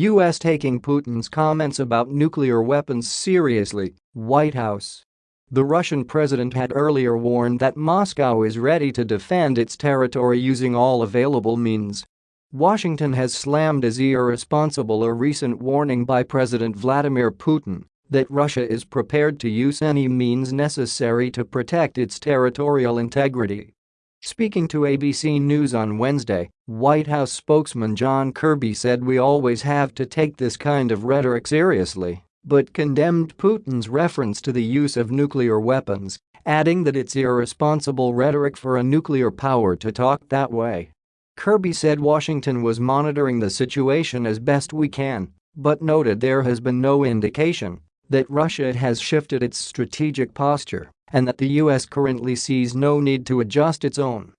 U.S. taking Putin's comments about nuclear weapons seriously, White House. The Russian president had earlier warned that Moscow is ready to defend its territory using all available means. Washington has slammed as irresponsible a recent warning by President Vladimir Putin that Russia is prepared to use any means necessary to protect its territorial integrity. Speaking to ABC News on Wednesday, White House spokesman John Kirby said we always have to take this kind of rhetoric seriously but condemned Putin's reference to the use of nuclear weapons, adding that it's irresponsible rhetoric for a nuclear power to talk that way. Kirby said Washington was monitoring the situation as best we can, but noted there has been no indication that Russia has shifted its strategic posture and that the US currently sees no need to adjust its own.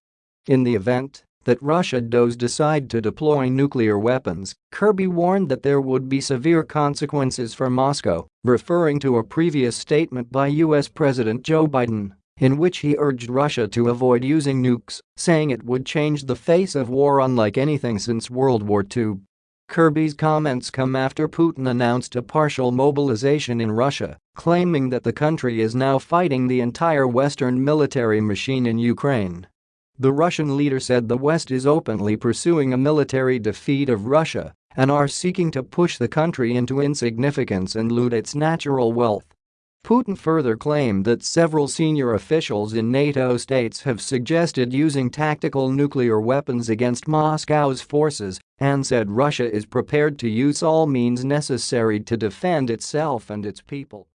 In the event, that Russia does decide to deploy nuclear weapons, Kirby warned that there would be severe consequences for Moscow, referring to a previous statement by US President Joe Biden in which he urged Russia to avoid using nukes, saying it would change the face of war unlike anything since World War II. Kirby's comments come after Putin announced a partial mobilization in Russia, claiming that the country is now fighting the entire Western military machine in Ukraine. The Russian leader said the West is openly pursuing a military defeat of Russia and are seeking to push the country into insignificance and loot its natural wealth. Putin further claimed that several senior officials in NATO states have suggested using tactical nuclear weapons against Moscow's forces and said Russia is prepared to use all means necessary to defend itself and its people.